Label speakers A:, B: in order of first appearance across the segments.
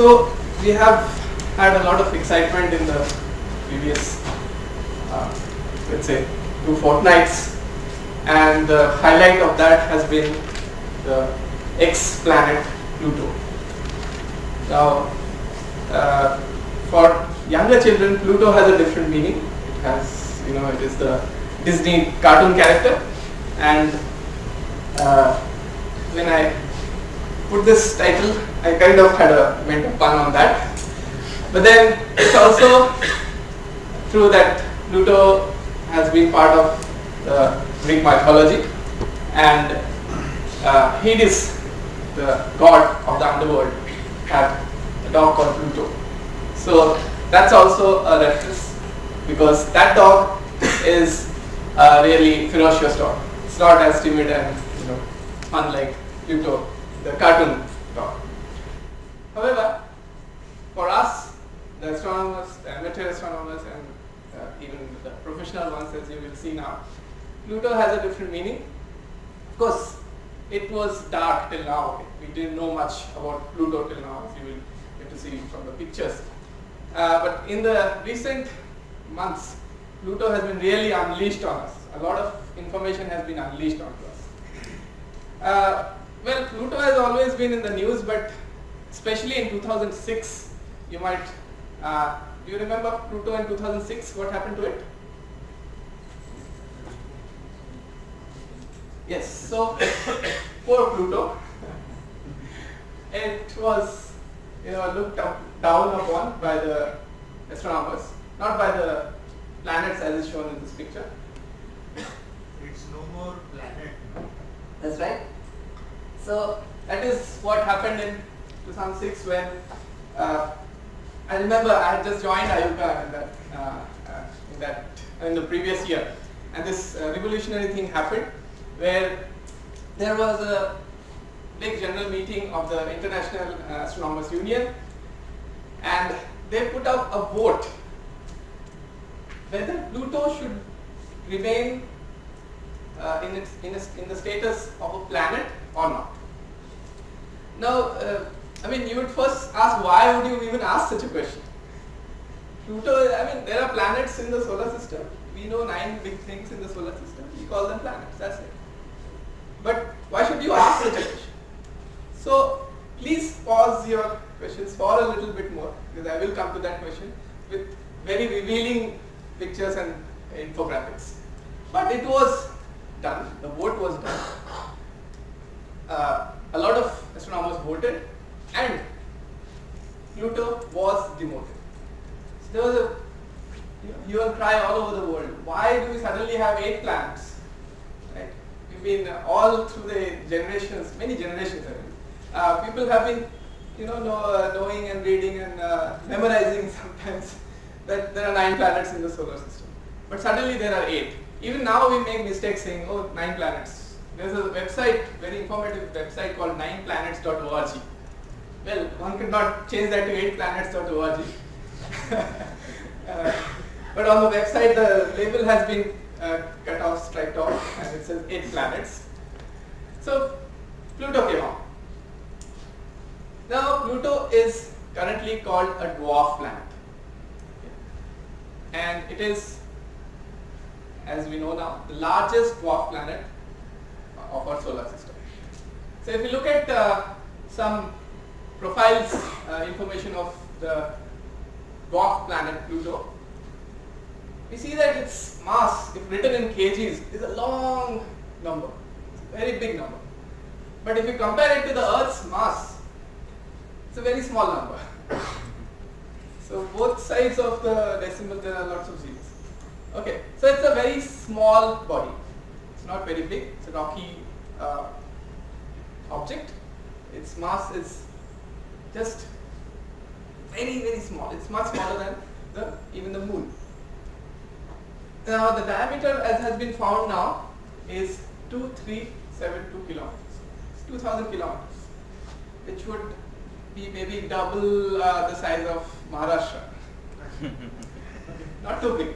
A: So we have had a lot of excitement in the previous, uh, let's say, two fortnights, and the highlight of that has been the X planet Pluto. Now, uh, for younger children, Pluto has a different meaning. It has, you know, it is the Disney cartoon character, and uh, when I put this title, I kind of had a meant a pun on that. But then it's also true that Pluto has been part of the Greek mythology, and uh, Hades, the god of the underworld, had a dog called Pluto. So that's also a reference because that dog is a really ferocious dog. It's not as timid and you know unlike Pluto, the cartoon dog. However, for us, the astronomers, the amateur astronomers, and uh, even the professional ones, as you will see now, Pluto has a different meaning. Of course, it was dark till now. We didn't know much about Pluto till now, as you will get to see from the pictures. Uh, but in the recent months, Pluto has been really unleashed on us. A lot of information has been unleashed onto us. Uh, well, Pluto has always been in the news, but especially in 2006, you might, uh, do you remember Pluto in 2006? What happened to it? Yes, so poor Pluto, it was you know looked up, down upon by the astronomers, not by the planets as is shown in this picture.
B: It's no more planet.
A: That's right. So that is what happened in 2006 when uh, I remember I had just joined IUCAA in that, uh, uh, in that in the previous year, and this uh, revolutionary thing happened where there was a big general meeting of the International uh, Astronomers Union, and they put up a vote whether Pluto should remain uh, in, its, in, its, in the status of a planet or not. Now, uh, I mean, you would first ask why would you even ask such a question? Pluto, I mean, there are planets in the solar system. We know nine big things in the solar system. We call them planets. That's it. But why should you ask such a question? So, please pause your questions for a little bit more because I will come to that question with very revealing pictures and infographics. But it was done, the vote was done. Uh, a lot of astronomers voted and Pluto was demoted. So there was a hue and cry all over the world. Why do we suddenly have eight planets? Right? We've been uh, all through the generations, many generations already. Uh, people have been, you know, know uh, knowing and reading and uh, memorizing sometimes that there are nine planets in the solar system. But suddenly there are eight. Even now we make mistakes saying, oh, nine planets. There's a website, very informative website called nineplanets.org. Well, one could not change that to eightplanets.org. uh, but on the website, the label has been uh, cut off, striped off, and it says eight planets. So Pluto came out. Now Pluto is currently called a dwarf planet, and it is, as we know now, the largest dwarf planet of our solar system. So if you look at uh, some profiles uh, information of the dwarf planet Pluto, we see that its mass, if written in kgs, is a long number, a very big number. But if you compare it to the Earth's mass, it's a very small number. so both sides of the decimal there are lots of zeros. Okay, so it's a very small body. It's not very big. It's a rocky uh, object. Its mass is just very very small. It's much smaller than the even the moon. Now the diameter as has been found now is 2372 kilometers. It's 2000 kilometers, which would be maybe double uh, the size of Maharashtra. Not too big.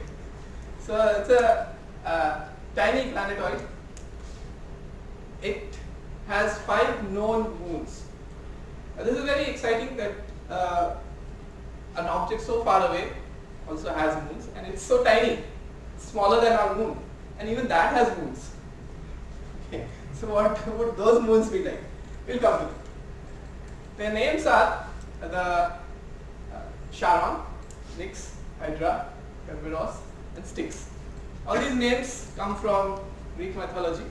A: So it's a uh, tiny planetoid. It has five known moons. Uh, this is very exciting that uh, an object so far away also has moons and it's so tiny, smaller than our moon and even that has moons. Okay. So what would those moons be like? We'll come to them. Their names are the uh, Charon, Nix, Hydra, Kerberos and Styx. All these names come from Greek mythology,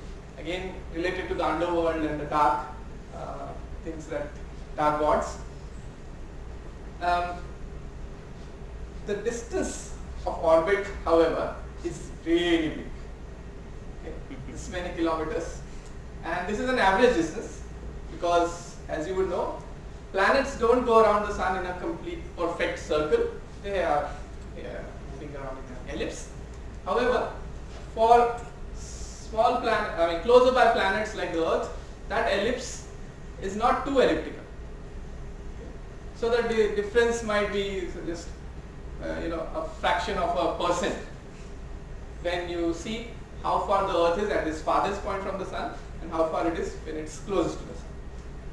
A: again related to the underworld and the dark uh, things that dark gods. Um, the distance of orbit, however, is really big. Okay. This many kilometers, and this is an average distance because, as you would know, planets don't go around the sun in a complete perfect circle. They are yeah, moving around in an ellipse. However, for small planet, I mean closer by planets like the Earth, that ellipse is not too elliptical. So that the difference might be just uh, you know a fraction of a percent when you see how far the Earth is at its farthest point from the Sun and how far it is when it's closest to the Sun.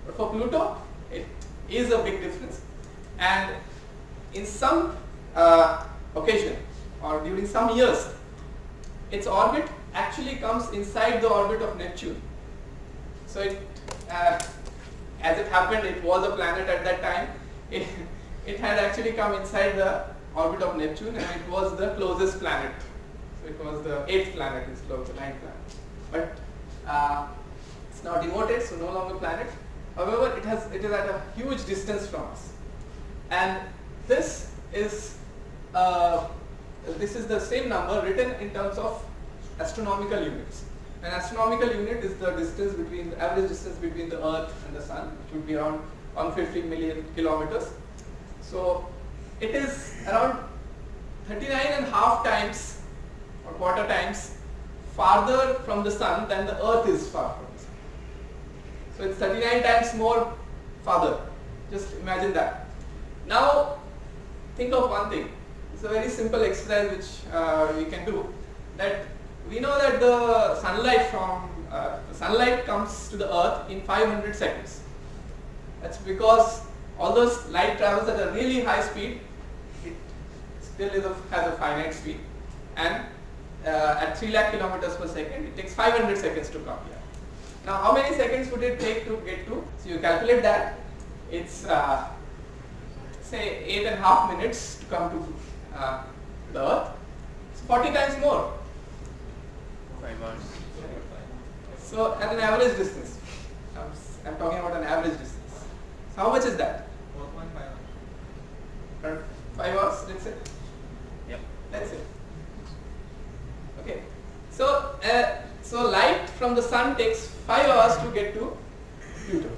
A: But for Pluto, it is a big difference, and in some uh, occasion or during some years, its orbit actually comes inside the orbit of Neptune. So it, uh, as it happened, it was a planet at that time. It, it had actually come inside the orbit of Neptune and it was the closest planet. So it was the eighth planet instead of the ninth planet. But uh, it's now demoted, so no longer planet. However, it has it is at a huge distance from us, and this is uh, this is the same number written in terms of astronomical units. An astronomical unit is the distance between the average distance between the Earth and the Sun, which would be around 150 million kilometers. So it is around 39 and half times or quarter times farther from the Sun than the Earth is far from the Sun. So it's 39 times more farther. Just imagine that. Now think of one thing. It's a very simple exercise which uh, we can do. That we know that the sunlight from uh, sunlight comes to the earth in 500 seconds. That's because although light travels at a really high speed, it still a, has a finite speed and uh, at 3 lakh kilometers per second it takes 500 seconds to come here. Now how many seconds would it take to get to? So you calculate that it's uh, say eight and a half minutes to come to uh, the earth. It's 40 times more
C: Five hours.
A: So at an average distance, I'm, I'm talking about an average distance. So how much is that?
B: 4.5
A: Around Five hours, let's say.
C: Yep.
A: Let's say. Okay. So uh, so light from the sun takes five hours to get to Pluto.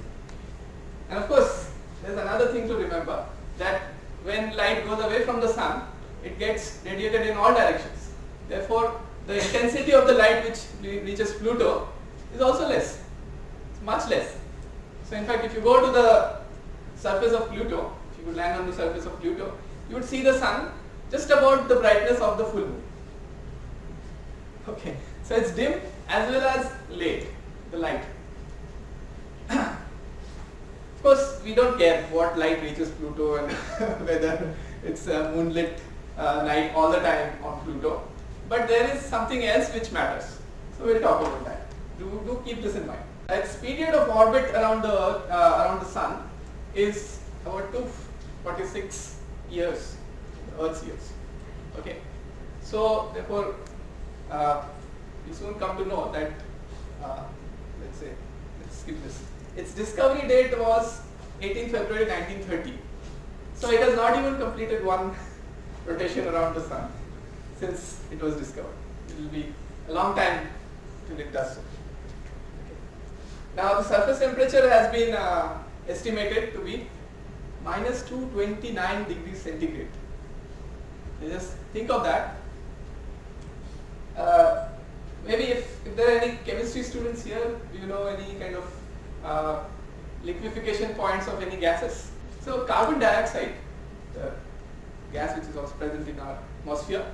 A: And of course, there's another thing to remember that when light goes away from the sun, it gets radiated in all directions. Therefore, the intensity of the light which reaches Pluto is also less. It's much less. So in fact, if you go to the surface of Pluto, if you could land on the surface of Pluto, you would see the sun just about the brightness of the full moon. Okay, so it's dim as well as late, the light. of course, we don't care what light reaches Pluto and whether it's a moonlit uh, night all the time on Pluto. But there is something else which matters. So we'll talk about that. Do, do keep this in mind. Its period of orbit around the uh, around the Sun is about 246 years, Earth's years. Okay. So therefore, uh, we soon come to know that, uh, let's say, let's skip this. Its discovery date was 18 February 1930. So it has not even completed one rotation around the sun since it was discovered. It will be a long time till it does so. Okay. Now the surface temperature has been uh, estimated to be minus 229 degrees centigrade. Just think of that. Uh, maybe if, if there are any chemistry students here, do you know any kind of uh, liquefaction points of any gases? So carbon dioxide, the gas which is also present in our atmosphere,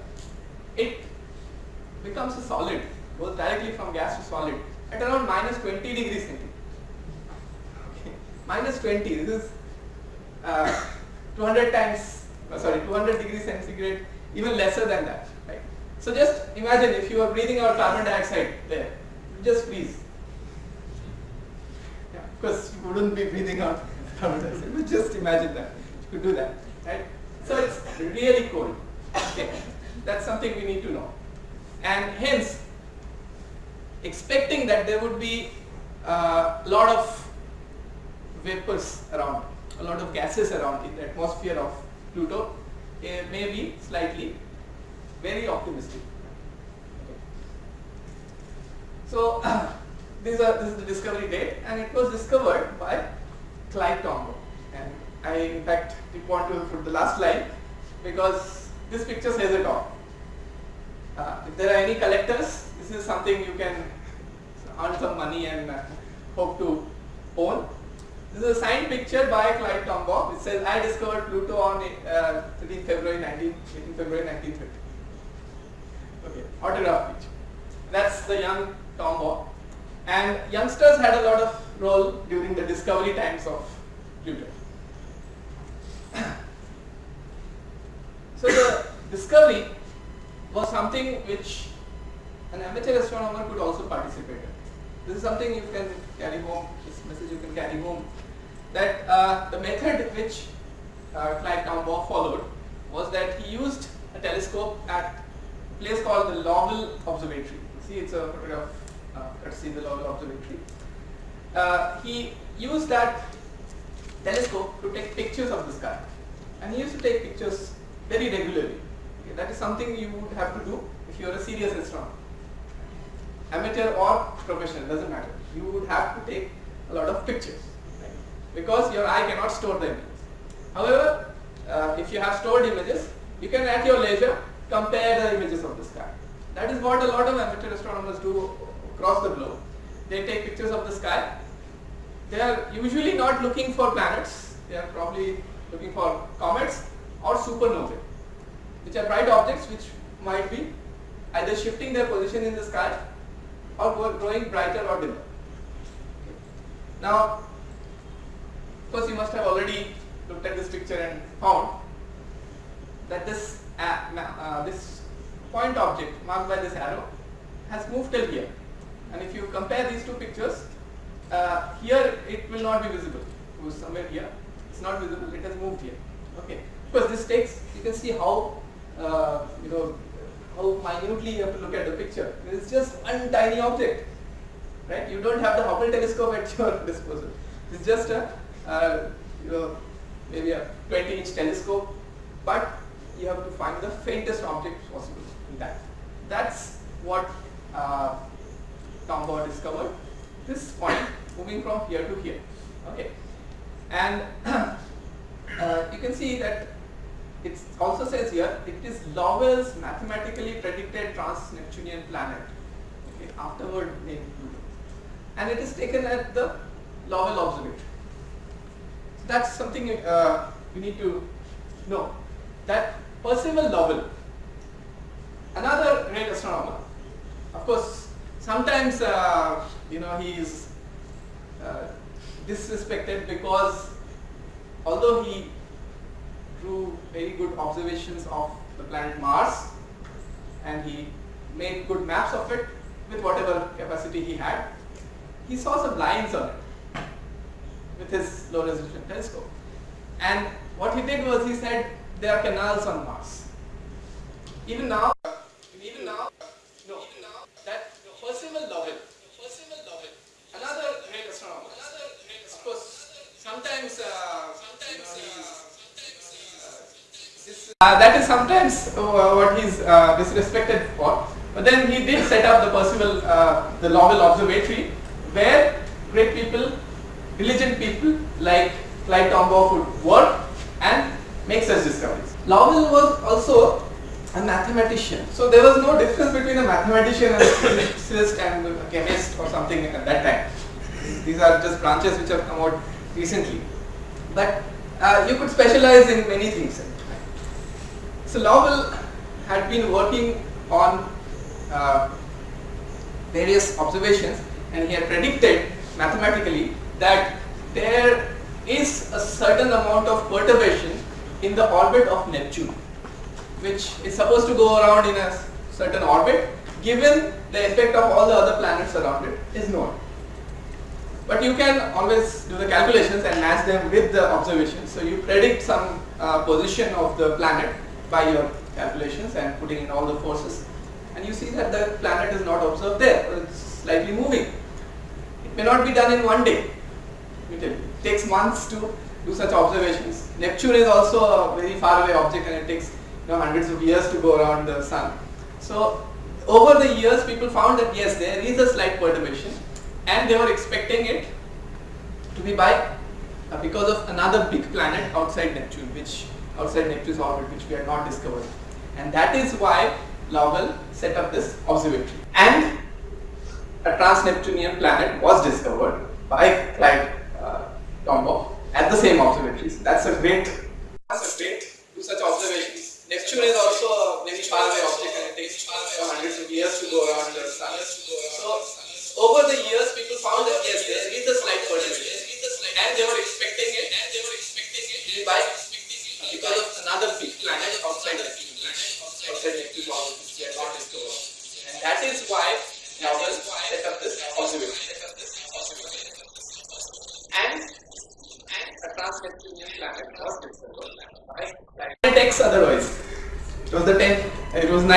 A: it becomes a solid, goes directly from gas to solid at around minus 20 degrees centigrade. Minus 20, this is uh, 200 times, uh, sorry, 200 degrees centigrade, even lesser than that, right? So just imagine if you are breathing out carbon dioxide there, just freeze. Yeah, of course you wouldn't be breathing out carbon dioxide, but just imagine that. You could do that, right? So it's really cold. Okay, that's something we need to know. And hence, expecting that there would be a lot of vapors around, a lot of gases around in the atmosphere of Pluto, eh, may be slightly very optimistic. So these are this is the discovery date, and it was discovered by Clyde Tombaugh. And I in fact want to put the last line because this picture says it all. Uh, if there are any collectors, this is something you can earn some money and uh, hope to own. This is a signed picture by Clyde Tombaugh. It says, I discovered Pluto on uh, 13 February 19, 18 February 1930. Okay, autograph picture. That's the young Tombaugh. And youngsters had a lot of role during the discovery times of Pluto. so the discovery was something which an amateur astronomer could also participate in. This is something you can carry home, this message you can carry home, that uh, the method which uh, Clyde Tombaugh followed was that he used a telescope at a place called the Lowell Observatory. See, it's a photograph, uh, see the Lowell Observatory. Uh, he used that telescope to take pictures of the sky and he used to take pictures very regularly. Okay, that is something you would have to do if you are a serious astronomer. Amateur or professional, doesn't matter. You would have to take a lot of pictures right? because your eye cannot store the images. However, uh, if you have stored images, you can at your leisure compare the images of the sky. That is what a lot of amateur astronomers do across the globe. They take pictures of the sky. They are usually not looking for planets. They are probably looking for comets or supernovae, which are bright objects which might be either shifting their position in the sky or growing brighter or dimmer. Now, of course, you must have already looked at this picture and found that this uh, uh, this point object marked by this arrow has moved till here. And if you compare these two pictures, uh, here it will not be visible. It was somewhere here. It's not visible. It has moved here. Okay. Because this takes, you can see how uh, you know how minutely you have to look at the picture. It's just one tiny object, right? You don't have the Hubble telescope at your disposal. It's just a uh, you know maybe a 20 inch telescope, but you have to find the faintest object possible in that. That's what uh, Tombaugh discovered. This point moving from here to here. Okay, and uh, you can see that it also says here it is Lowell's mathematically predicted trans-Neptunian planet, okay, afterward named Pluto, and it is taken at the Lowell observatory. So that's something uh, you need to know. That Percival Lowell, another great astronomer, of course, sometimes uh, you know he is uh, disrespected because although he drew very good observations of the planet Mars and he made good maps of it with whatever capacity he had. He saw some lines on it with his low resolution telescope. And what he did was he said there are canals on Mars. Even now, even now, no, even now, that Percival Lowell, Percival Lowell, another great astronomer, of course, sometimes, uh, sometimes, you know, he's, uh, that is sometimes uh, what he's uh, disrespected for. But then he did set up the Percival, uh, the Lowell Observatory, where great people, diligent people like Clyde Tombaugh would work and make such discoveries. Lowell was also a mathematician. So there was no difference between a mathematician and a physicist and a chemist or something at that time. These are just branches which have come out recently. But uh, you could specialize in many things. So Lowell had been working on uh, various observations and he had predicted mathematically that there is a certain amount of perturbation in the orbit of Neptune, which is supposed to go around in a certain orbit, given the effect of all the other planets around it is known. But you can always do the calculations and match them with the observations. So you predict some uh, position of the planet by your calculations and putting in all the forces and you see that the planet is not observed there, it's slightly moving. It may not be done in one day. It takes months to do such observations. Neptune is also a very far away object and it takes you know, hundreds of years to go around the sun. So over the years people found that yes there is a slight perturbation and they were expecting it to be by uh, because of another big planet outside Neptune which outside Neptune's orbit which we had not discovered and that is why Lowell set up this observatory and a trans-Neptunian planet was discovered by Clyde uh, Tombaugh at the same observatory. So that's a great,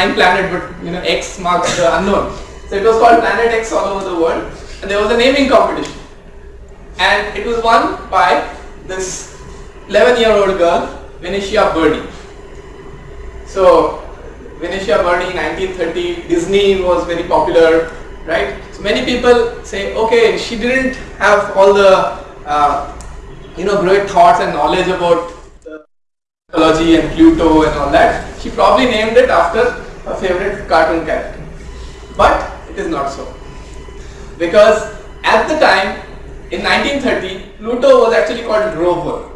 A: 9 planet, but you know X marks the unknown. So it was called Planet X all over the world and there was a naming competition. And it was won by this 11 year old girl, Venetia Burney. So Venetia Burney 1930, Disney was very popular, right? So many people say, okay, she didn't have all the uh, you know great thoughts and knowledge about the mythology and Pluto and all that. She probably named it after favorite cartoon character. But it is not so. Because at the time, in 1930, Pluto was actually called Rover.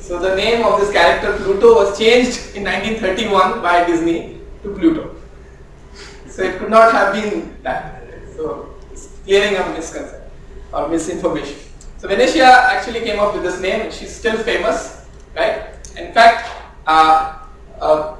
A: So the name of this character Pluto was changed in 1931 by Disney to Pluto. So it could not have been that. So clearing up misconception or misinformation. So Venetia actually came up with this name and she's still famous, right? In fact, uh, uh,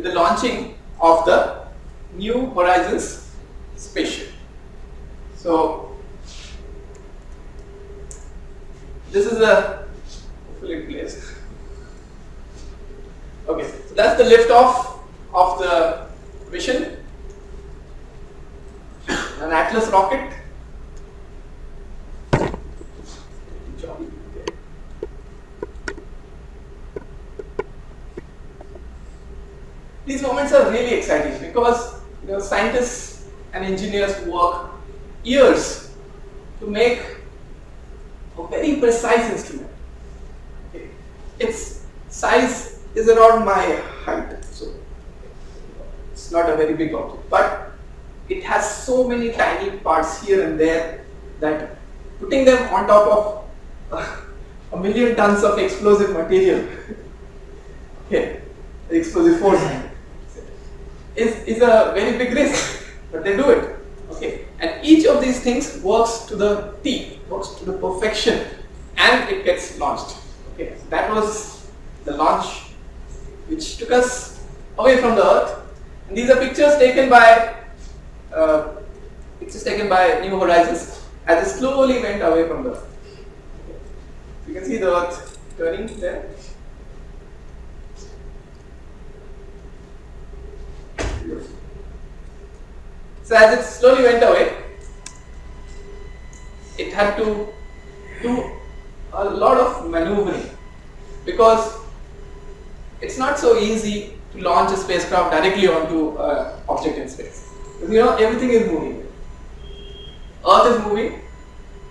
A: with the launching of the New Horizons spaceship. So this is a hopefully placed. Okay, so that's the liftoff of the mission. An Atlas rocket these moments are really exciting because you know, scientists and engineers work years to make a very precise instrument. Okay. Its size is around my height, so it's not a very big object, but it has so many tiny parts here and there that putting them on top of uh, a million tons of explosive material, okay, explosive force, is, is a very big risk, but they do it. Okay, and each of these things works to the T, works to the perfection, and it gets launched. Okay, so that was the launch which took us away from the Earth. And these are pictures taken by uh, pictures taken by New Horizons as it slowly went away from the Earth. Okay. You can see the Earth turning there. So as it slowly went away, it had to do a lot of maneuvering because it's not so easy to launch a spacecraft directly onto an object in space. Because you know everything is moving. Earth is moving.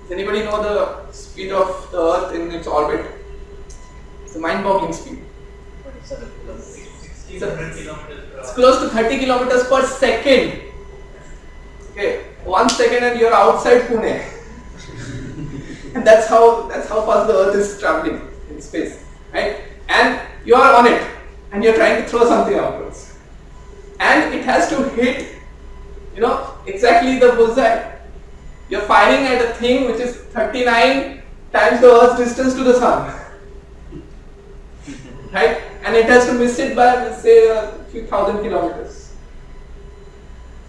A: Does anybody know the speed of the Earth in its orbit? It's a mind-boggling speed. It's, close to 30 kilometers per second. Okay, one second and you're outside Pune. and that's how that's how fast the Earth is traveling in space, right? And you are on it, and you're trying to throw something outwards, and it has to hit, you know, exactly the bullseye. You're firing at a thing which is 39 times the Earth's distance to the sun, right? And it has to miss it by let's say a few thousand kilometers,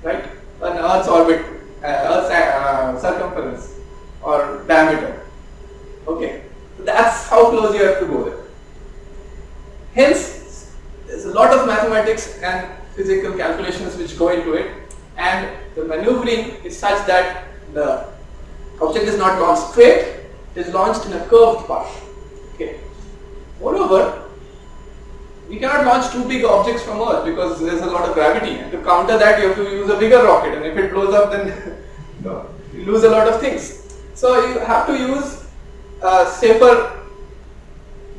A: right? An Earth's orbit, uh, Earth's uh, circumference or diameter. Okay, so that's how close you have to go there. Hence, there's a lot of mathematics and physical calculations which go into it, and the maneuvering is such that the object is not launched straight, it is launched in a curved path. Okay. Moreover, we cannot launch two big objects from Earth because there's a lot of gravity, and to counter that, you have to use a bigger rocket, and if it blows up, then you, lose a lot of things. So you have to use uh, safer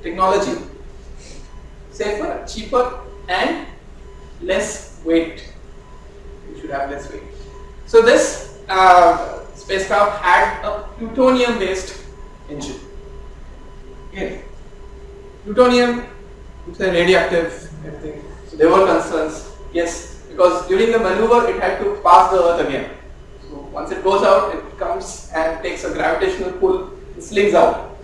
A: technology safer, cheaper, and less weight. You should have less weight. So this uh, spacecraft had a plutonium-based engine. Okay. Plutonium, it's a radioactive everything. So there were concerns. Yes, because during the maneuver it had to pass the Earth again. So once it goes out, it comes and takes a gravitational pull, it slings out.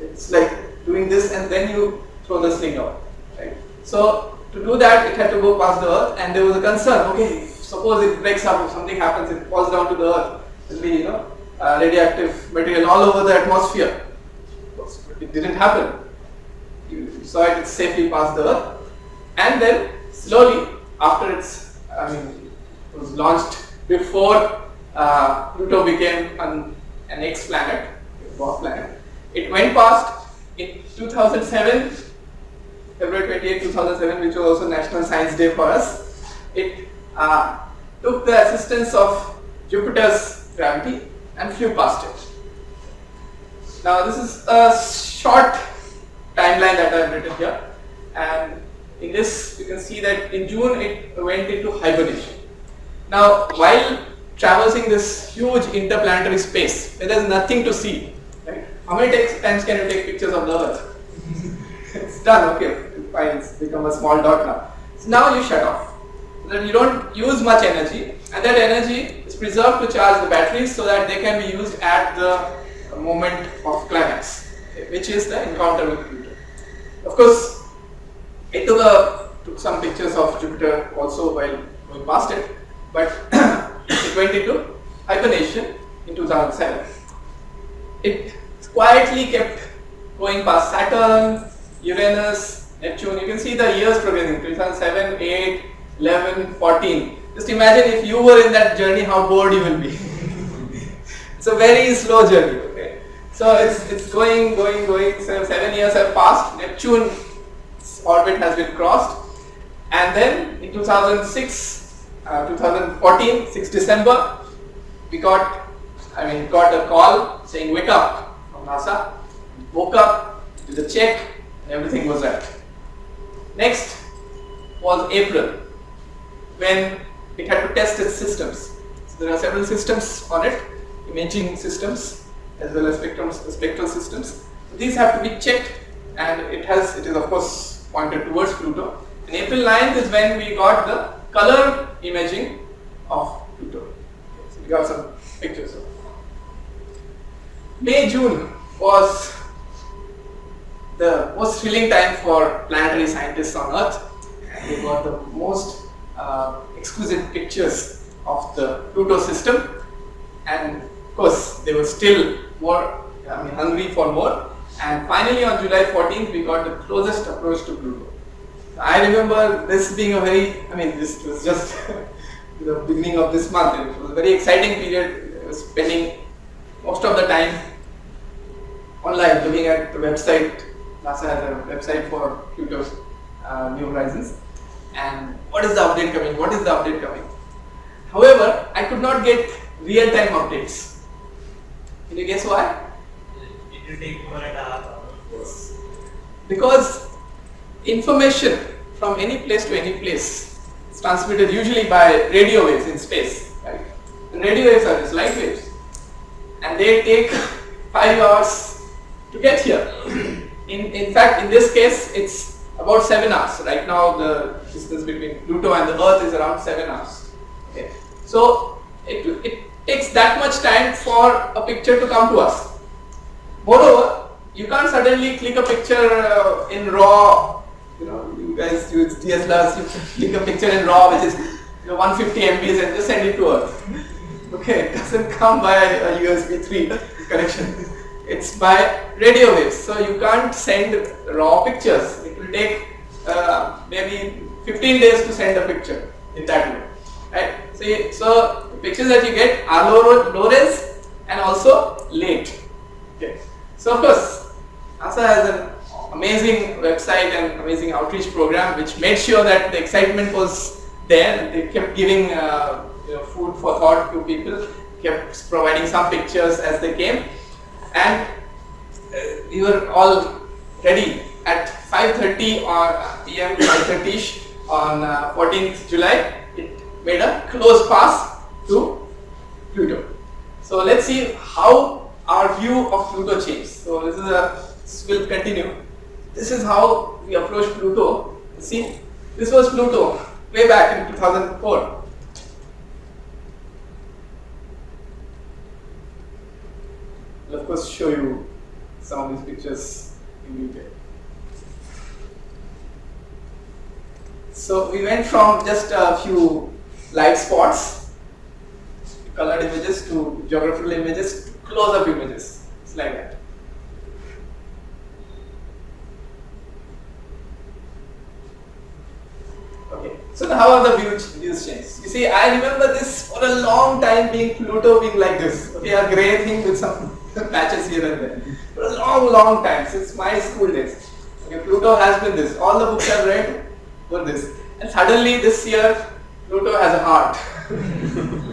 A: It's like doing this and then you throw the sling out. Right? So to do that, it had to go past the earth, and there was a concern. Okay, suppose it breaks up, if something happens, it falls down to the earth. There'll be you know uh, radioactive material all over the atmosphere. It didn't happen. Saw it, safely passed the earth, and then slowly after it's, I mean, it was launched before uh, Pluto became an, an X-planet, a dwarf planet. It went past in 2007 February 28, 2007, which was also National Science Day for us, it uh, took the assistance of Jupiter's gravity and flew past it. Now, this is a short timeline that I have written here, and in this, you can see that in June it went into hibernation. Now, while traversing this huge interplanetary space, where there is nothing to see, right? How many times can you take pictures of the Earth? it's done, okay fine, it's become a small dot now. So now you shut off. So you don't use much energy and that energy is preserved to charge the batteries so that they can be used at the moment of climax, which is the encounter with. Of course, it took, a, took some pictures of Jupiter also while going past it, but it went into hibernation in 2007. It quietly kept going past Saturn, Uranus, Neptune. You can see the years progressing 2007, 8, 11, 14. Just imagine if you were in that journey, how bored you will be. it's a very slow journey. So it's it's going, going, going. So seven years have passed. Neptune's orbit has been crossed, and then in 2006, uh, 2014, 6 December, we got, I mean, got a call saying wake up from NASA. Woke up, did a check, and everything was right. Next was April when it had to test its systems. So there are several systems on it, imaging systems as well as spectrum, spectral systems. These have to be checked and it has, it is of course pointed towards Pluto. And April 9th is when we got the color imaging of Pluto. So we got some pictures of May, June was the most thrilling time for planetary scientists on Earth. We got the most uh, exquisite pictures of the Pluto system. And of course, they were still more, I mean, hungry for more. And finally, on July 14th, we got the closest approach to Pluto. I remember this being a very, I mean, this was just the beginning of this month. It was a very exciting period. Spending most of the time online looking at the website. NASA has a website for Pluto's uh, New Horizons. And what is the update coming? What is the update coming? However, I could not get real-time updates. Can you guess why?
B: It will take one and a half hours.
A: Because information from any place to any place is transmitted usually by radio waves in space. Right? And radio waves are just light waves. And they take 5 hours to get here. In, in fact, in this case, it's about 7 hours. Right now, the distance between Pluto and the Earth is around 7 hours. Okay. So, it, it takes that much time for a picture to come to us. Moreover, you can't suddenly click a picture uh, in RAW. You know, you guys use DSLRs, you click a picture in RAW, which is you know, 150 MBs, and just send it to us. Okay, it doesn't come by a USB 3 connection. It's by radio waves, so you can't send raw pictures. It will take uh, maybe 15 days to send a picture in that way. Right? So, so pictures that you get are low, and also late. Okay. So of course, NASA has an amazing website and amazing outreach program which made sure that the excitement was there. They kept giving uh, you know, food for thought to people, kept providing some pictures as they came, and uh, we were all ready at 5:30 or PM 5:30ish on uh, 14th July. It made a close pass to Pluto. So let's see how our view of Pluto changed. So this is a this will continue. This is how we approach Pluto. See, this was Pluto way back in 2004. I'll of course show you some of these pictures in detail. So we went from just a few light spots colored images to geographical images close-up images. It's like that. Okay, so now how are the views, views changed? You see, I remember this for a long time being Pluto being like this. Okay, a grey thing with some patches here and there. For a long, long time, since my school days. Okay, Pluto has been this. All the books I've read were this. And suddenly this year, Pluto has a heart.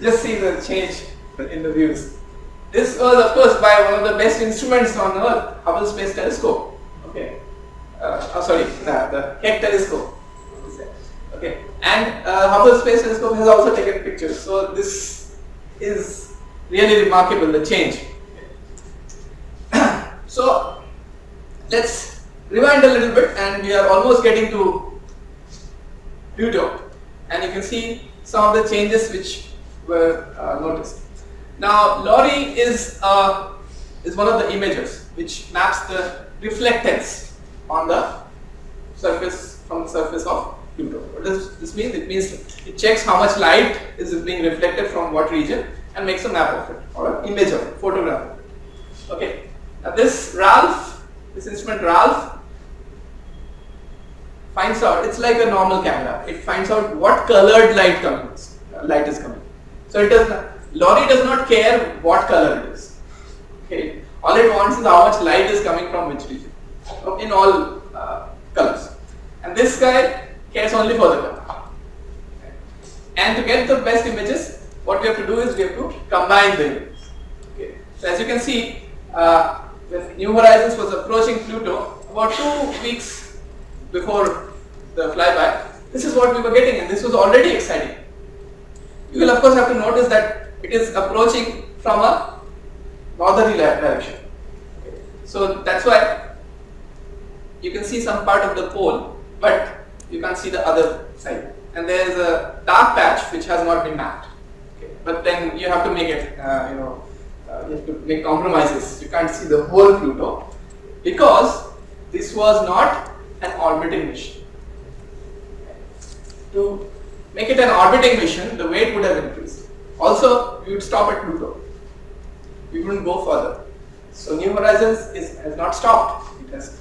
A: just see the change in the views. This was, of course, by one of the best instruments on Earth, Hubble Space Telescope. Okay, uh, oh, sorry, the, the Keck Telescope. Okay, and uh, Hubble Space Telescope has also taken pictures. So this is really remarkable, the change. so let's rewind a little bit, and we are almost getting to Pluto, and you can see some of the changes which were uh, noticed. Now, LORRI is uh, is one of the imagers which maps the reflectance on the surface from the surface of Pluto. What does this mean? It means it checks how much light is being reflected from what region and makes a map of it or an image of it, photograph of it. Okay. Now this Ralph, this instrument Ralph finds out it's like a normal camera. It finds out what colored light comes, uh, light is coming. So it does not. LORRI does not care what color it is. Okay. All it wants is how much light is coming from which region, in all uh, colors. And this guy cares only for the color. And to get the best images, what we have to do is we have to combine the images. Okay. So as you can see, uh, when New Horizons was approaching Pluto, about two weeks before the flyby, this is what we were getting, and this was already exciting. you will of course have to notice that it is approaching from a northerly direction. So that's why you can see some part of the pole, but you can't see the other side. And there is a dark patch which has not been mapped. But then you have to make it, uh, you know, uh, you have to make compromises. You can't see the whole Pluto because this was not an orbiting mission. To make it an orbiting mission, the weight would have increased. Also, we would stop at Pluto. We wouldn't go further. So New Horizons is, has not stopped. It has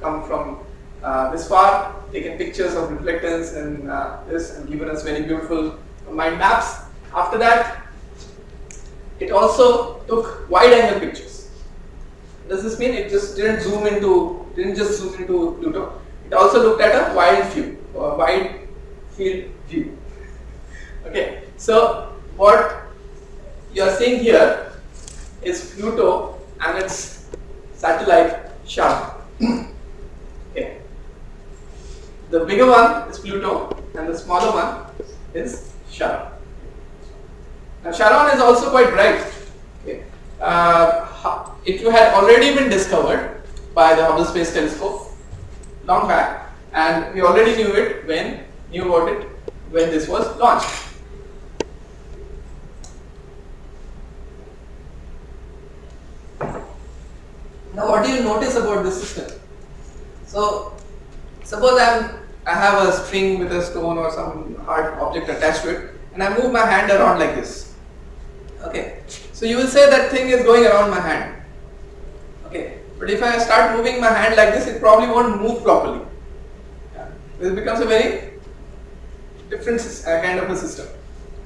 A: come from uh, this far, taken pictures of reflectance and uh, this and given us very beautiful mind maps. After that, it also took wide angle pictures. Does this mean it just didn't zoom into, didn't just zoom into Pluto? It also looked at a wide view, a wide field view. Okay, so what you are seeing here is Pluto and its satellite Charon. okay. The bigger one is Pluto and the smaller one is Charon. Now Charon is also quite bright. Okay. Uh, it had already been discovered by the Hubble Space Telescope long back and we already knew it when knew about it when this was launched. Now what do you notice about this system? So suppose I am I have a string with a stone or some hard object attached to it and I move my hand around like this. Okay. So you will say that thing is going around my hand. Okay. But if I start moving my hand like this it probably won't move properly. Yeah. This becomes a very different uh, kind of a system.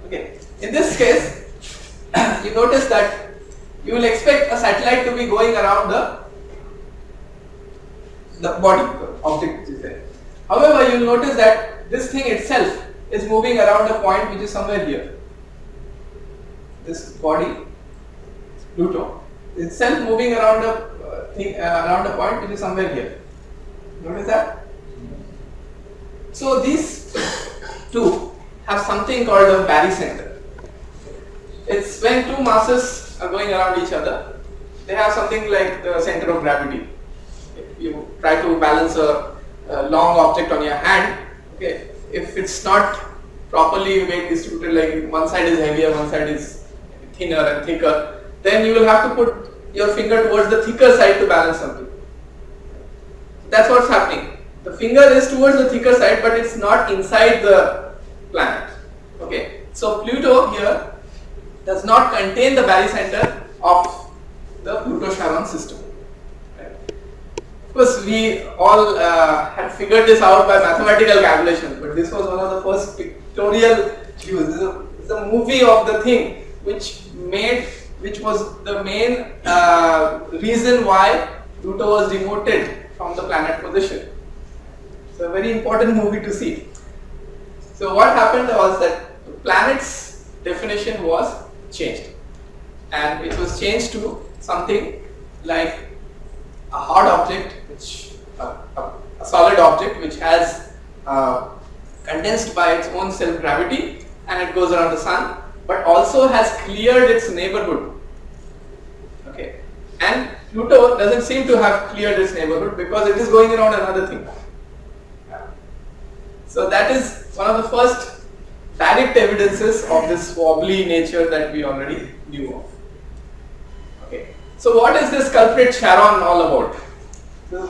A: Okay. In this case you notice that you will expect a satellite to be going around the the body, the object which is there. However, you will notice that this thing itself is moving around a point which is somewhere here. This body, Pluto, itself moving around a uh, thing uh, around a point which is somewhere here. Notice that? So these two have something called a barycenter. It's when two masses are going around each other, they have something like the center of gravity. If you try to balance a, a long object on your hand, okay, if it's not properly weight distributed, like one side is heavier, one side is thinner and thicker, then you will have to put your finger towards the thicker side to balance something. That's what's happening. The finger is towards the thicker side, but it's not inside the planet. Okay, so Pluto here does not contain the barycenter of the Pluto-Charon system. Right? Of course, we all uh, had figured this out by mathematical calculation, but this was one of the first pictorial views. This is a, this is a movie of the thing which made, which was the main uh, reason why Pluto was demoted from the planet position. So a very important movie to see. So what happened was that the planet's definition was changed and it was changed to something like a hard object which a, a, solid object which has uh, condensed by its own self gravity and it goes around the sun but also has cleared its neighborhood okay and Pluto doesn't seem to have cleared its neighborhood because it is going around another thing so that is one of the first direct evidences of this wobbly nature that we already knew of. Okay, so what is this culprit Charon all about?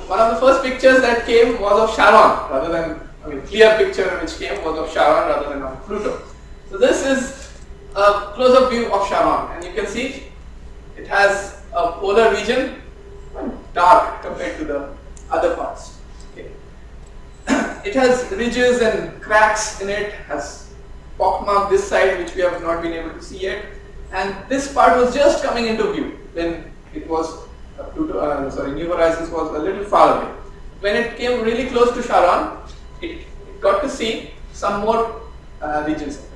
A: One of the first pictures that came was of Charon rather than, I mean, clear picture which came was of Charon rather than of Pluto. So this is a close-up view of Charon, and you can see it has a polar region dark compared to the other parts. Okay. it has ridges and cracks in it, has pockmark this side which we have not been able to see yet and this part was just coming into view when it was uh, uh, sorry New Horizons was a little far away. When it came really close to Charon, it, it got to see some more uh, regions.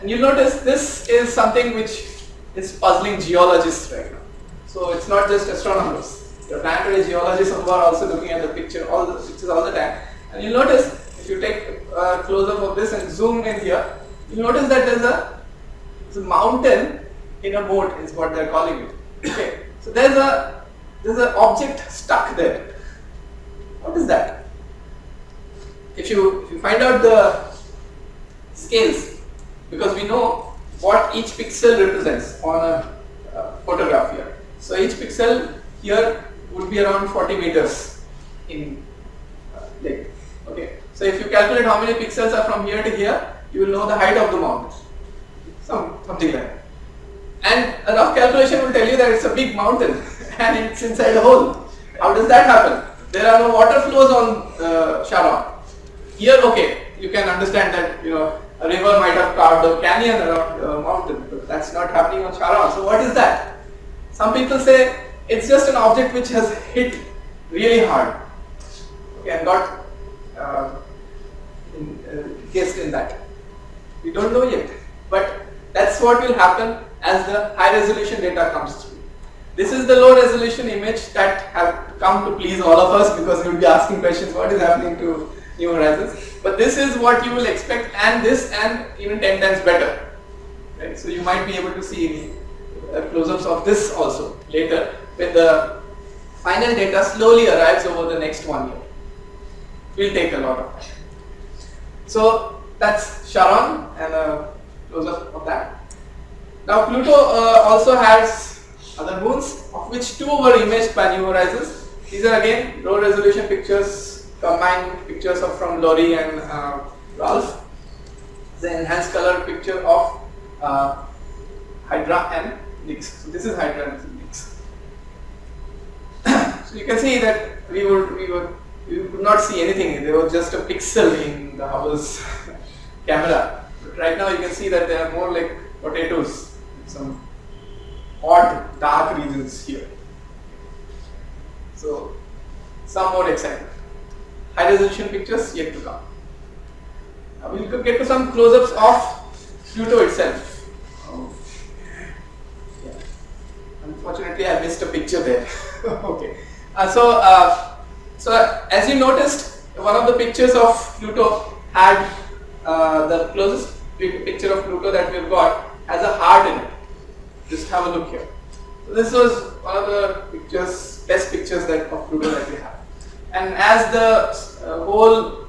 A: And you'll notice this is something which is puzzling geologists right now. So it's not just astronomers. The planetary geologists who are also looking at the picture, all the pictures all the time. And you'll notice if you take a close up of this and zoom in here, you'll notice that there's a It's a mountain in a moat is what they're calling it. Okay. So there's a there's an object stuck there. What is that? If you if you find out the scales, because we know what each pixel represents on a uh, photograph here. So each pixel here would be around 40 meters in uh, length. Okay. So if you calculate how many pixels are from here to here, you will know the height of the mountain. Some something like that. And a rough calculation will tell you that it's a big mountain and it's inside a hole. How does that happen? There are no water flows on uh, Charon. Here, okay, you can understand that you know a river might have carved a canyon around a mountain, but that's not happening on Charon. So what is that? Some people say it's just an object which has hit really hard okay, and got uh, in, uh, guessed in that. We don't know yet, but that's what will happen as the high resolution data comes through. This is the low resolution image that have come to please all of us because we will be asking questions what is happening to New Horizons. But this is what you will expect and this and even 10 times better. Right? So you might be able to see uh, close-ups of this also later when the final data slowly arrives over the next one year. Will take a lot of time. So that's Charon and a close-up of that. Now Pluto uh, also has other moons of which two were imaged by New Horizons. These are again low resolution pictures combined pictures of from LORRI and uh, Ralph. The enhanced color picture of uh, Hydra and Nix. So this is Hydra and Nix. so you can see that we would we would we could not see anything. There was just a pixel in the Hubble's camera. But right now you can see that they are more like potatoes. Some odd dark regions here. So some more excitement high resolution pictures yet to come. Now we will get to some close-ups of Pluto itself. Yeah. Unfortunately, I missed a picture there. okay. Uh, so, uh, so as you noticed, one of the pictures of Pluto had uh, the closest picture of Pluto that we've got has a heart in it. Just have a look here. So this was one of the pictures, best pictures that of Pluto that we have. And as the uh, whole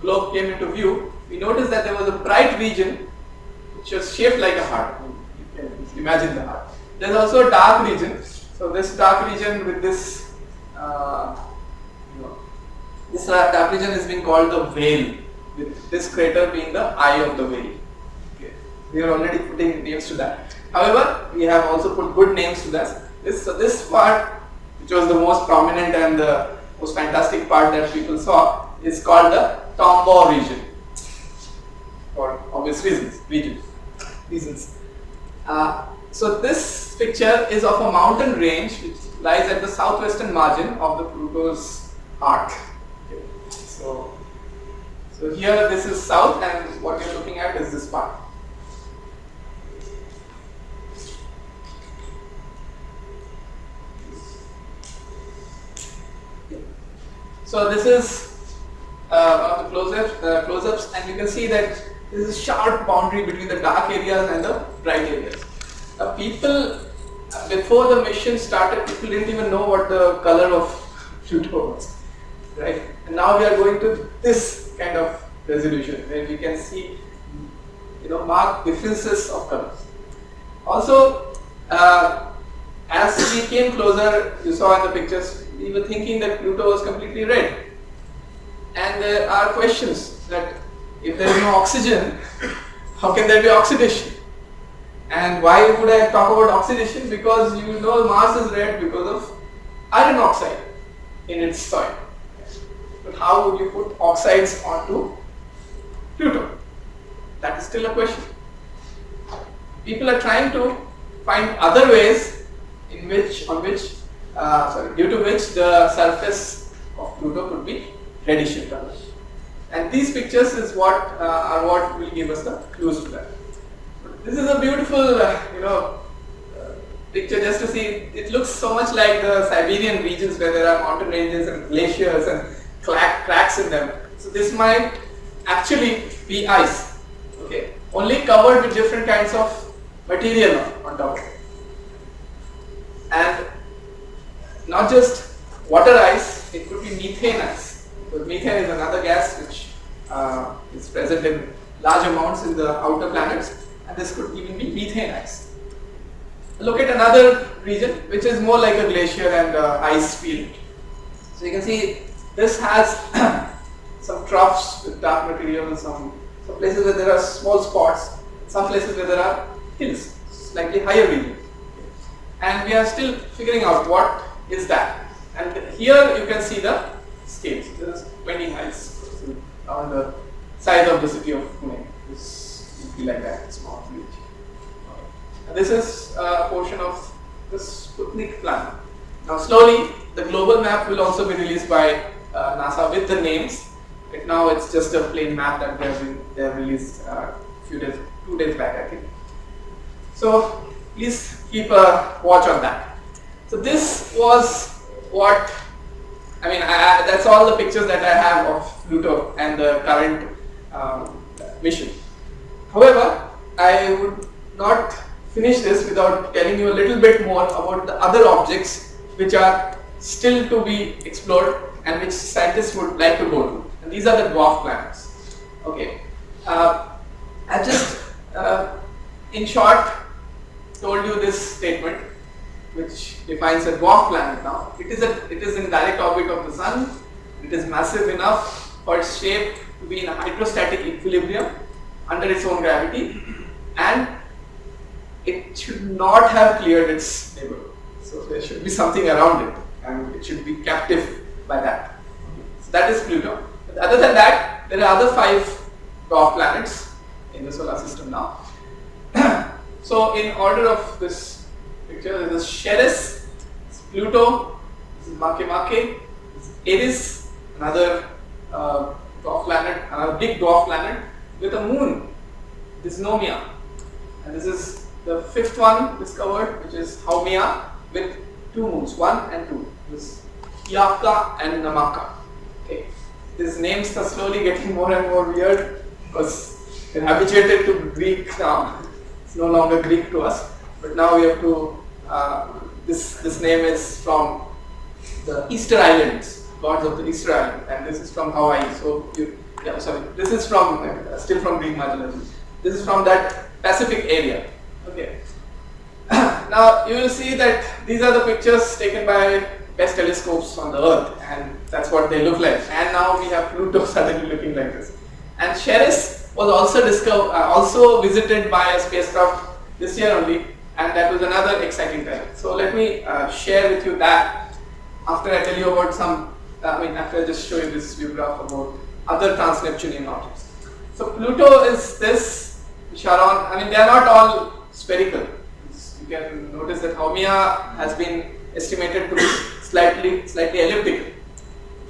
A: globe came into view, we noticed that there was a bright region which was shaped like a heart. You can imagine the heart. There is also a dark region. So this dark region with this, uh, you know, this dark region is being called the whale, with this crater being the eye of the whale. Okay. We are already putting names to that. However, we have also put good names to this. This so this part, which was the most prominent and the most fantastic part that people saw is called the Tombaugh region for obvious reasons, region, reasons. Uh, so this picture is of a mountain range which lies at the southwestern margin of the Pluto's arc. Okay. So, so here this is south and what you're looking at is this part. So this is uh, one of the close-ups, uh, close-ups and you can see that there is a sharp boundary between the dark areas and the bright areas. Uh, people, before the mission started, people didn't even know what the color of Pluto was, right? And now we are going to this kind of resolution where we can see, you know, marked differences of colors. Also, uh, as we came closer, you saw in the pictures, we were thinking that Pluto was completely red. And there are questions that if there is no oxygen, how can there be oxidation? And why would I talk about oxidation? Because you know Mars is red because of iron oxide in its soil. But how would you put oxides onto Pluto? That is still a question. People are trying to find other ways in which on which uh, sorry, due to which the surface of Pluto could be reddish in color. And these pictures is what uh, are what will give us the clues to that. This is a beautiful, uh, you know, uh, picture just to see. It looks so much like the Siberian regions where there are mountain ranges and glaciers and cracks in them. So this might actually be ice. Okay, only covered with different kinds of material on top of it. And not just water ice, it could be methane ice. Because methane is another gas which uh, is present in large amounts in the outer planets, and this could even be methane ice. Look at another region which is more like a glacier and uh, ice field. So you can see this has some troughs with dark material, and some, some places where there are small spots, some places where there are hills, slightly higher region. And we are still figuring out what is that. And here you can see the scales. This is 20 miles on the size of the city of Pune. This would be like that, small village. This is a portion of the Sputnik Planum. Now slowly the global map will also be released by uh, NASA with the names. Right now it's just a plain map that they have, been, they have released uh, few days, two days back I think. So please keep a watch on that. So this was what I mean. I, that's all the pictures that I have of Pluto and the current um, mission. However, I would not finish this without telling you a little bit more about the other objects which are still to be explored and which scientists would like to go to. And these are the dwarf planets. Okay. Uh, I just, uh, in short, told you this statement which defines a dwarf planet now. It is, a, it is in direct orbit of the sun, it is massive enough for its shape to be in a hydrostatic equilibrium under its own gravity and it should not have cleared its neighborhood. So there should be something around it and it should be captive by that. So that is Pluto. But other than that, there are other five dwarf planets in the solar system now. so in order of this picture, there is Ceres, Pluto, this is Makemake, Eris, another uh, dwarf planet, another big dwarf planet with a moon, Dysnomia. And this is the fifth one discovered, which is Haumea with two moons, one and two. This Hi'iaka and Namaka. Okay. These names are slowly getting more and more weird because we're habituated to Greek now. It's no longer Greek to us, but now we have to. Uh, this this name is from the Easter Islands, gods of the Easter Island, and this is from Hawaii. So you, yeah, sorry, this is from uh, still from Greek mythology. This is from that Pacific area. Okay. now you will see that these are the pictures taken by best telescopes on the earth and that's what they look like and now we have Pluto suddenly looking like this and Ceres was also discovered uh, also visited by a spacecraft this year only and that was another exciting time. So let me uh, share with you that after I tell you about some uh, I mean after I just show you this view graph about other trans-Neptunian objects. So Pluto is this Charon. I mean they are not all spherical. You can notice that Haumea has been estimated to be slightly slightly elliptical.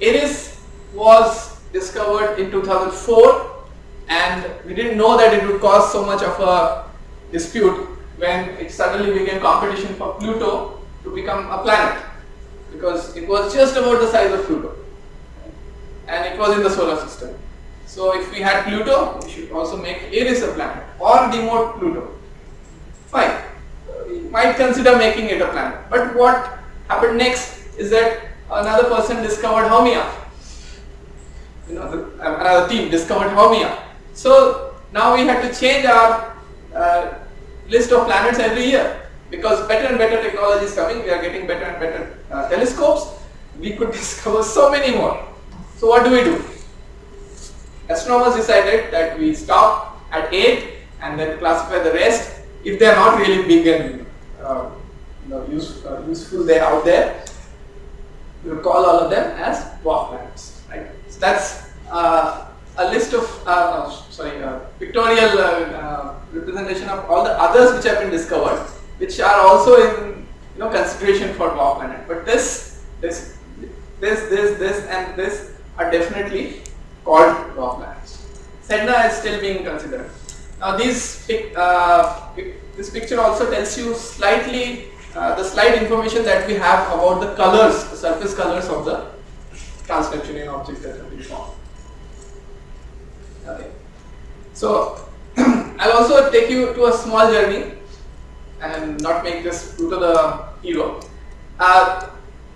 A: Eris was discovered in 2004 and we didn't know that it would cause so much of a dispute when it suddenly became competition for Pluto to become a planet because it was just about the size of Pluto and it was in the solar system. So if we had Pluto, we should also make Eris a planet or demote Pluto. Fine, we might consider making it a planet. But what happened next is that another person discovered Haumea. You know, the, another team discovered Haumea. So now we had to change our uh, list of planets every year because better and better technology is coming. We are getting better and better uh, telescopes. We could discover so many more. So what do we do? Astronomers decided that we stop at 8 and then classify the rest if they are not really big and uh, you know, use, uh, useful they are out there, we will call all of them as dwarf planets. Right? So that's uh, a list of uh, sorry pictorial uh, representation of all the others which have been discovered, which are also in you know consideration for dwarf planet. But this this this this this and this are definitely called dwarf planets. Sedna is still being considered. Now these uh, this picture also tells you slightly uh, the slight information that we have about the colors, the surface colors of the trans-Neptunian objects that have been formed. Okay. So I'll also take you to a small journey and not make this Pluto the hero. Uh,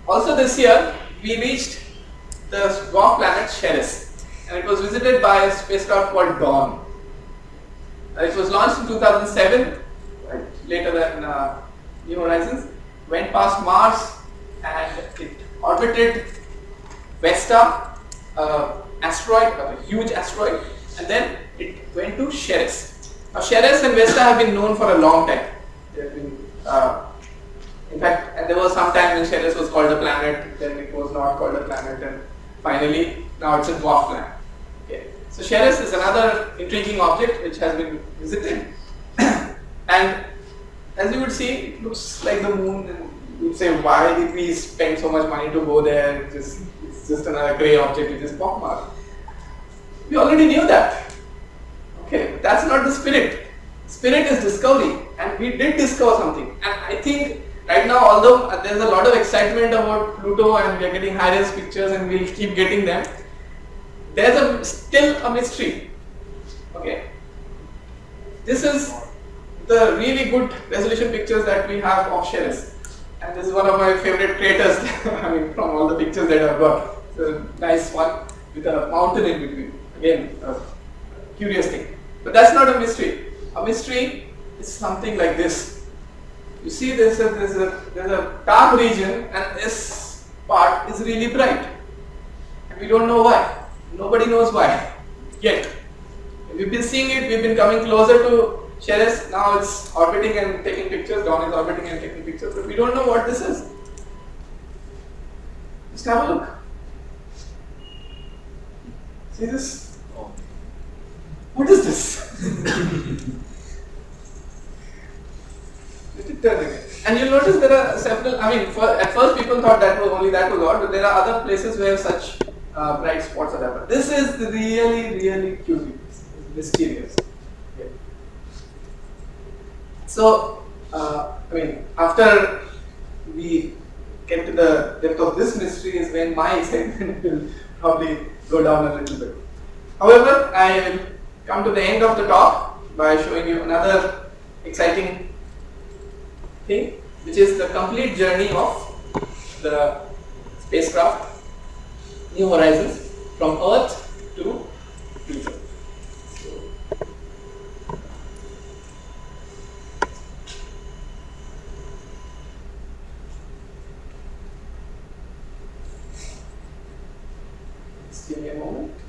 A: also this year, we reached the dwarf planet Ceres and it was visited by a spacecraft called Dawn. Uh, it was launched in 2007, right, later than uh, New Horizons, went past Mars and it orbited Vesta, uh, asteroid, a huge asteroid, and then it went to Ceres. Now Ceres and Vesta have been known for a long time. They have been, uh, in fact, and there was some time when Ceres was called a planet, then it was not called a planet, and finally now it's a dwarf planet. Okay. So Ceres is another intriguing object which has been visited, and as you would see, it looks like the moon. And you would say, why did we spend so much money to go there? It's just, it's just another grey object. It is pockmarked. We already knew that. Okay, that's not the spirit. Spirit is discovery, and we did discover something. And I think right now, although uh, there's a lot of excitement about Pluto, and we are getting high-res pictures, and we'll keep getting them, there's a still a mystery. Okay, this is the really good resolution pictures that we have of Ceres, and this is one of my favorite craters. I mean, from all the pictures that I've got, it's a nice one with a mountain in between. Again, a curious thing. But that's not a mystery. A mystery is something like this. You see, there's a, there's a, there's a dark region, and this part is really bright. And we don't know why. Nobody knows why yet. We've been seeing it, we've been coming closer to Ceres, now it's orbiting and taking pictures, Dawn is orbiting and taking pictures, but we don't know what this is. Just have a look. See this? What is this? And you'll notice there are several, I mean, for, at first people thought that was only that was odd, but there are other places where such uh, bright spots are there. This is really, really cute, mysterious. So, uh, I mean, after we get to the depth of this mystery is when my excitement will probably go down a little bit. However, I will come to the end of the talk by showing you another exciting thing, which is the complete journey of the spacecraft New Horizons from Earth to Pluto. Just give me a moment.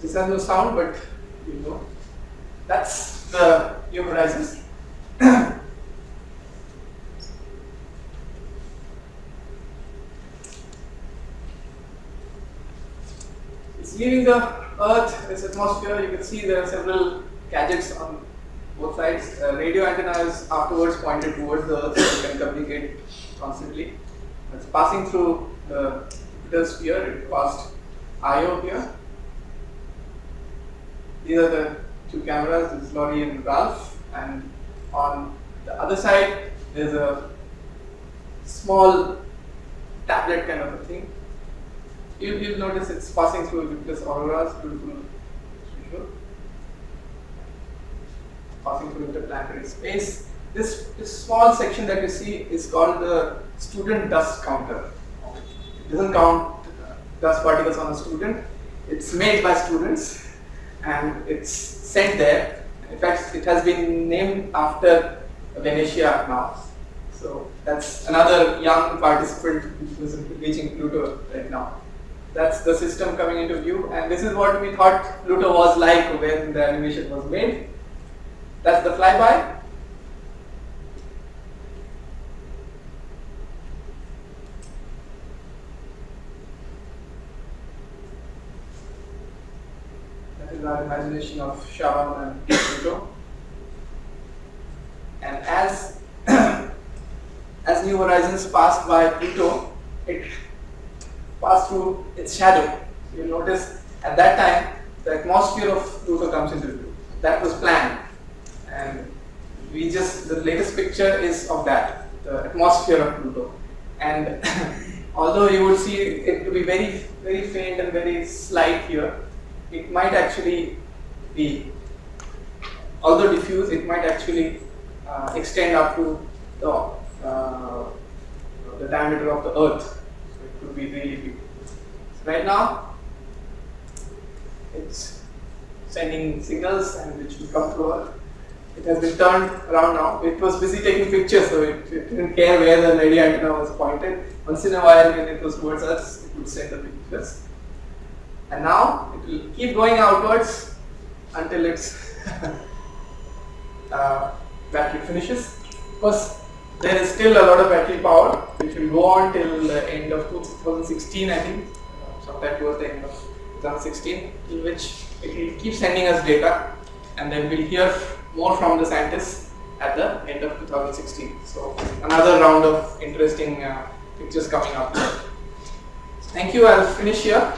A: This has no sound, but you know. That's the New Horizons. it's leaving the Earth, its atmosphere. You can see there are several gadgets on both sides. Uh, radio is afterwards pointed towards the Earth so you can communicate constantly. It's passing through the Jupiter sphere. It passed Io here. These are the two cameras, this is LORRI and Ralph, and on the other side there's a small tablet kind of a thing. You'll, you'll notice it's passing through Jupiter's auroras, beautiful visual. Passing through interplanetary space. This, this small section that you see is called the student dust counter. It doesn't count uh, dust particles on a student. It's made by students and it's sent there. In fact, it has been named after Venetia now. So that's another young participant who's reaching Pluto right now. That's the system coming into view, and this is what we thought Pluto was like when the animation was made. That's the flyby. Is our imagination of Charon and Pluto. And as as New Horizons passed by Pluto, it passed through its shadow. You notice at that time the atmosphere of Pluto comes into view. That was planned, and we just the latest picture is of that, the atmosphere of Pluto. And although you would see it to be very, very faint and very slight here, it might actually be, although diffuse, it might actually uh, extend up to the, uh, the diameter of the Earth. So it could be really big. So right now, it's sending signals and which will come to Earth. It has been turned around now. It was busy taking pictures, so it, it didn't care where the radio antenna was pointed. Once in a while, when it was towards us, it would send the pictures. And now it will keep going outwards until its uh, battery finishes. Of course, there is still a lot of battery power which will go on till the end of 2016, I think, uh, sometime towards the end of 2016, in which it will keep sending us data and then we'll hear more from the scientists at the end of 2016. So another round of interesting uh, pictures coming up. Thank you. I'll finish here.